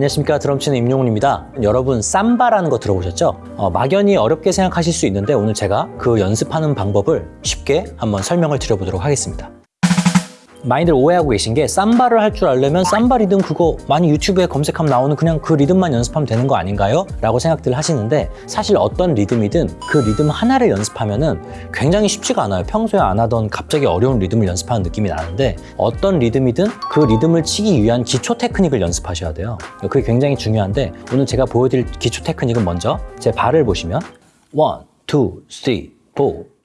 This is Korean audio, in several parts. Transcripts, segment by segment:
안녕하십니까. 드럼치는 임용훈입니다. 여러분 삼바라는 거 들어보셨죠? 어, 막연히 어렵게 생각하실 수 있는데 오늘 제가 그 연습하는 방법을 쉽게 한번 설명을 드려보도록 하겠습니다 많이들 오해하고 계신 게 쌈바를 할 줄 알려면 쌈바 리듬 그거 많이 유튜브에 검색하면 나오는 그냥 그 리듬만 연습하면 되는 거 아닌가요? 라고 생각들 하시는데 사실 어떤 리듬이든 그 리듬 하나를 연습하면 은 굉장히 쉽지가 않아요. 평소에 안 하던 갑자기 어려운 리듬을 연습하는 느낌이 나는데 어떤 리듬이든 그 리듬을 치기 위한 기초 테크닉을 연습하셔야 돼요. 그게 굉장히 중요한데 오늘 제가 보여드릴 기초 테크닉은 먼저 제 발을 보시면 1, 2, 3, 4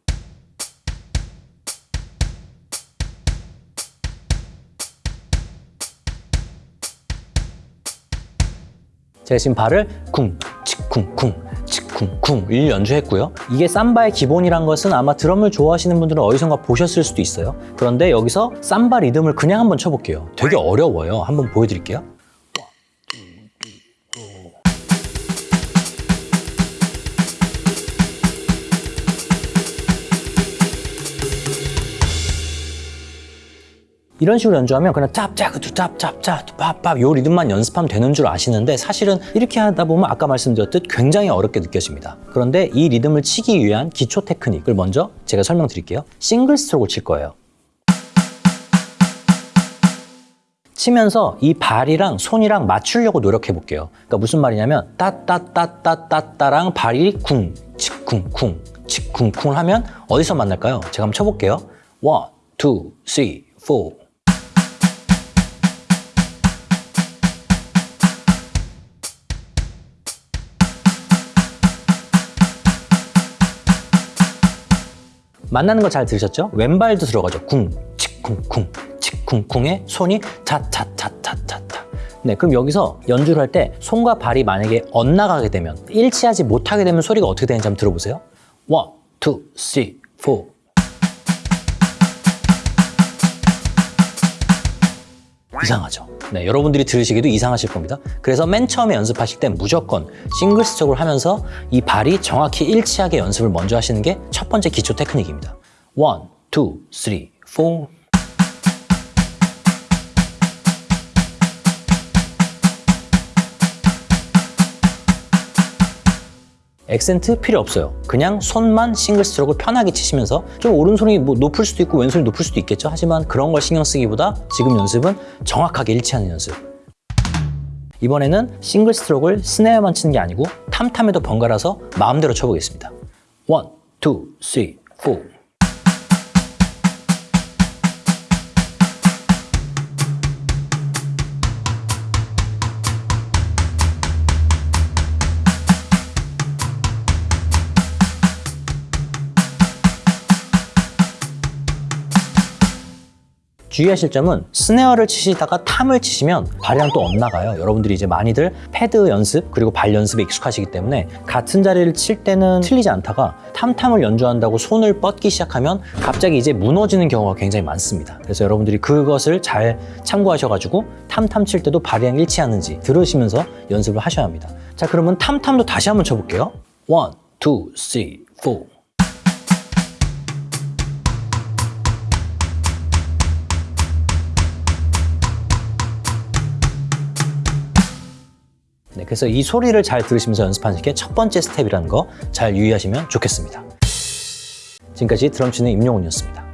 제가 지금 발을 쿵, 치쿵, 쿵, 치쿵, 쿵 일 연주했고요. 이게 삼바의 기본이란 것은 아마 드럼을 좋아하시는 분들은 어디선가 보셨을 수도 있어요. 그런데 여기서 삼바 리듬을 그냥 한번 쳐볼게요. 되게 어려워요. 한번 보여드릴게요. 이런 식으로 연주하면 그냥 짭짜그두 짭짭짜 pap밥 요 리듬만 연습하면 되는 줄 아시는데 사실은 이렇게 하다 보면 아까 말씀드렸듯 굉장히 어렵게 느껴집니다. 그런데 이 리듬을 치기 위한 기초 테크닉을 먼저 제가 설명드릴게요. 싱글 스트로크를 칠 거예요. 치면서 이 발이랑 손이랑 맞추려고 노력해 볼게요. 그러니까 무슨 말이냐면 따따따따따따랑 발이 쿵, 치쿵쿵, 치쿵쿵 하면 어디서 만날까요? 제가 한번 쳐볼게요. One, two, three, four. 만나는 거 잘 들으셨죠? 왼발도 들어가죠. 쿵, 치쿵쿵, 치쿵쿵에 손이 차차차차차차. 네, 그럼 여기서 연주를 할 때 손과 발이 만약에 엇나가게 되면 일치하지 못하게 되면 소리가 어떻게 되는지 한번 들어보세요. One, two, three, four. 이상하죠. 네, 여러분들이 들으시기도 이상하실 겁니다. 그래서 맨 처음에 연습하실 때 무조건 single stroke을 하면서 이 발이 정확히 일치하게 연습을 먼저 하시는 게 첫 번째 기초 테크닉입니다. 1, 2, 3, 4, 액센트 필요 없어요. 그냥 손만 single stroke를 편하게 치시면서 좀 오른손이 뭐 높을 수도 있고 왼손이 높을 수도 있겠죠. 하지만 그런 걸 신경 쓰기보다 지금 연습은 정확하게 일치하는 연습. 이번에는 single stroke를 snare만 치는 게 아니고 tom-tom에도 번갈아서 마음대로 쳐보겠습니다. One, two, three, four. 주의하실 점은 스네어를 치시다가 탐을 치시면 발이랑 또 엇나가요. 여러분들이 이제 많이들 패드 연습 그리고 발 연습에 익숙하시기 때문에 같은 자리를 칠 때는 틀리지 않다가 탐탐을 연주한다고 손을 뻗기 시작하면 갑자기 이제 무너지는 경우가 굉장히 많습니다. 그래서 여러분들이 그것을 잘 참고하셔가지고 탐탐 칠 때도 발이랑 일치하는지 들으시면서 연습을 하셔야 합니다. 자 그러면 탐탐도 다시 한번 쳐볼게요. 1, 2, 3, 4 그래서 이 소리를 잘 들으시면서 연습하는 게 첫 번째 스텝이라는 거 잘 유의하시면 좋겠습니다. 지금까지 드럼 치는 임용훈이었습니다.